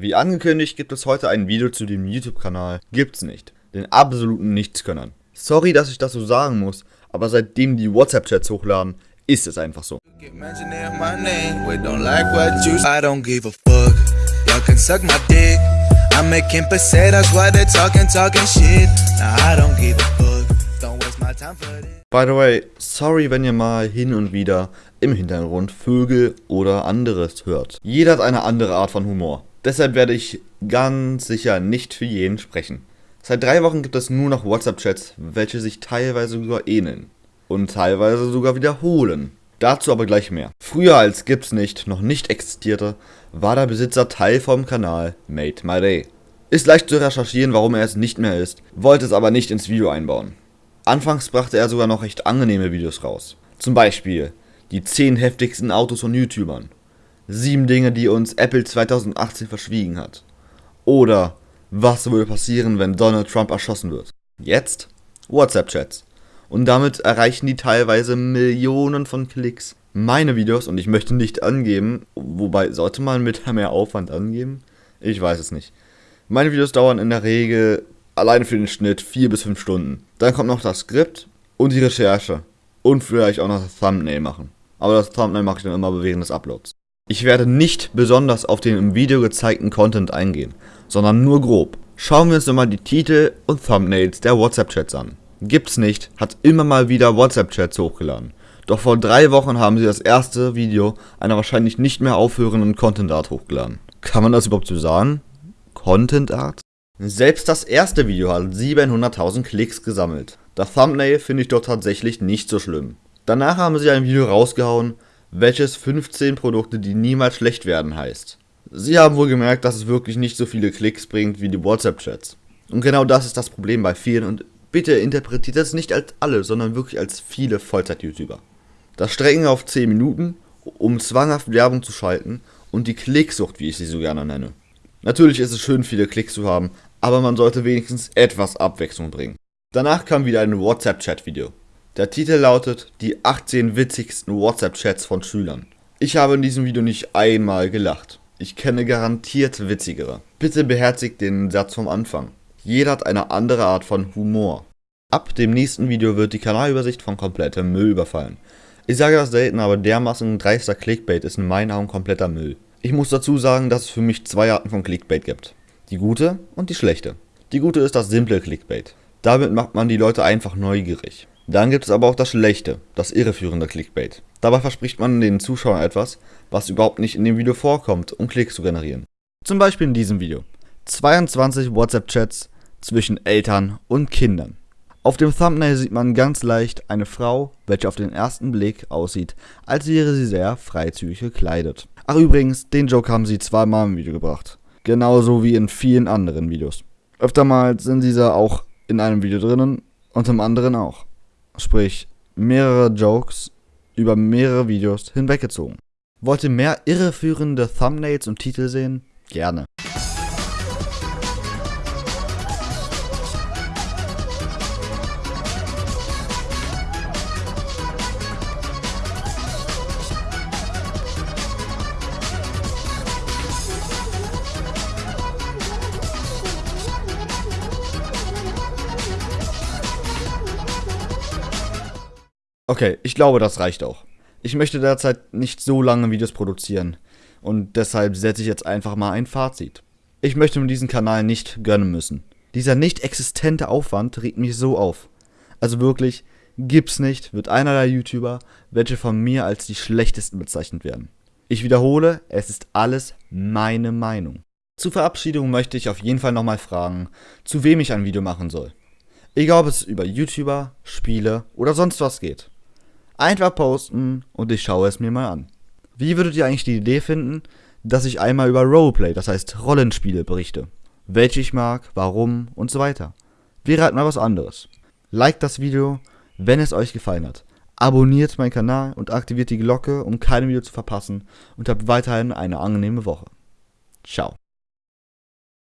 Wie angekündigt gibt es heute ein Video zu dem YouTube-Kanal Gibt's nicht, den absoluten Nichtskönnern. Sorry, dass ich das so sagen muss, aber seitdem die WhatsApp-Chats hochladen, ist es einfach so. By the way, sorry, wenn ihr mal hin und wieder im Hintergrund Vögel oder anderes hört. Jeder hat eine andere Art von Humor. Deshalb werde ich ganz sicher nicht für jeden sprechen. Seit drei Wochen gibt es nur noch WhatsApp-Chats, welche sich teilweise sogar ähneln. Und teilweise sogar wiederholen. Dazu aber gleich mehr. Früher als Gibt's nicht noch nicht existierte, war der Besitzer Teil vom Kanal Made My Day. Ist leicht zu recherchieren, warum er es nicht mehr ist, wollte es aber nicht ins Video einbauen. Anfangs brachte er sogar noch recht angenehme Videos raus. Zum Beispiel die 10 heftigsten Autos von YouTubern. 7 Dinge, die uns Apple 2018 verschwiegen hat. Oder was würde passieren, wenn Donald Trump erschossen wird. Jetzt WhatsApp-Chats. Und damit erreichen die teilweise Millionen von Klicks. Meine Videos, und ich möchte nicht angeben, wobei sollte man mit mehr Aufwand angeben? Ich weiß es nicht. Meine Videos dauern in der Regel allein für den Schnitt 4 bis 5 Stunden. Dann kommt noch das Skript und die Recherche. Und vielleicht auch noch das Thumbnail machen. Aber das Thumbnail mache ich dann immer während des Uploads. Ich werde nicht besonders auf den im Video gezeigten Content eingehen, sondern nur grob. Schauen wir uns nochmal die Titel und Thumbnails der WhatsApp-Chats an. Gibt's nicht, hat immer mal wieder WhatsApp-Chats hochgeladen. Doch vor drei Wochen haben sie das erste Video einer wahrscheinlich nicht mehr aufhörenden Content Art hochgeladen. Kann man das überhaupt so sagen? Content Art? Selbst das erste Video hat 700.000 Klicks gesammelt. Das Thumbnail finde ich doch tatsächlich nicht so schlimm. Danach haben sie ein Video rausgehauen, welches 15 Produkte, die niemals schlecht werden heißt. Sie haben wohl gemerkt, dass es wirklich nicht so viele Klicks bringt wie die WhatsApp-Chats. Und genau das ist das Problem bei vielen und bitte interpretiert das nicht als alle, sondern wirklich als viele Vollzeit-YouTuber. Das Strecken auf 10 Minuten, um zwanghaft Werbung zu schalten und die Klicksucht, wie ich sie so gerne nenne. Natürlich ist es schön, viele Klicks zu haben, aber man sollte wenigstens etwas Abwechslung bringen. Danach kam wieder ein WhatsApp-Chat-Video. Der Titel lautet Die 18 witzigsten WhatsApp-Chats von Schülern. Ich habe in diesem Video nicht einmal gelacht. Ich kenne garantiert witzigere. Bitte beherzigt den Satz vom Anfang. Jeder hat eine andere Art von Humor. Ab dem nächsten Video wird die Kanalübersicht von komplettem Müll überfallen. Ich sage das selten, aber dermaßen dreister Clickbait ist in meinen Augen kompletter Müll. Ich muss dazu sagen, dass es für mich zwei Arten von Clickbait gibt. Die gute und die schlechte. Die gute ist das simple Clickbait. Damit macht man die Leute einfach neugierig. Dann gibt es aber auch das Schlechte, das irreführende Clickbait. Dabei verspricht man den Zuschauern etwas, was überhaupt nicht in dem Video vorkommt, um Klicks zu generieren. Zum Beispiel in diesem Video. 22 WhatsApp-Chats zwischen Eltern und Kindern. Auf dem Thumbnail sieht man ganz leicht eine Frau, welche auf den ersten Blick aussieht, als wäre sie sehr freizügig gekleidet. Ach übrigens, den Joke haben sie zweimal im Video gebracht. Genauso wie in vielen anderen Videos. Öftermals sind diese auch in einem Video drinnen und im anderen auch sprich mehrere Jokes über mehrere Videos hinweggezogen. Wollt ihr mehr irreführende Thumbnails und Titel sehen? Gerne. Okay, ich glaube, das reicht auch. Ich möchte derzeit nicht so lange Videos produzieren und deshalb setze ich jetzt einfach mal ein Fazit. Ich möchte mir diesen Kanal nicht gönnen müssen. Dieser nicht existente Aufwand regt mich so auf. Also wirklich, gibt's nicht, wird einer der YouTuber, welche von mir als die schlechtesten bezeichnet werden. Ich wiederhole, es ist alles meine Meinung. Zur Verabschiedung möchte ich auf jeden Fall nochmal fragen, zu wem ich ein Video machen soll. Egal ob es über YouTuber, Spiele oder sonst was geht. Einfach posten und ich schaue es mir mal an. Wie würdet ihr eigentlich die Idee finden, dass ich einmal über Roleplay, das heißt Rollenspiele, berichte? Welche ich mag, warum und so weiter. Wäre halt mal was anderes. Liked das Video, wenn es euch gefallen hat. Abonniert meinen Kanal und aktiviert die Glocke, um keine Video zu verpassen und habt weiterhin eine angenehme Woche. Ciao.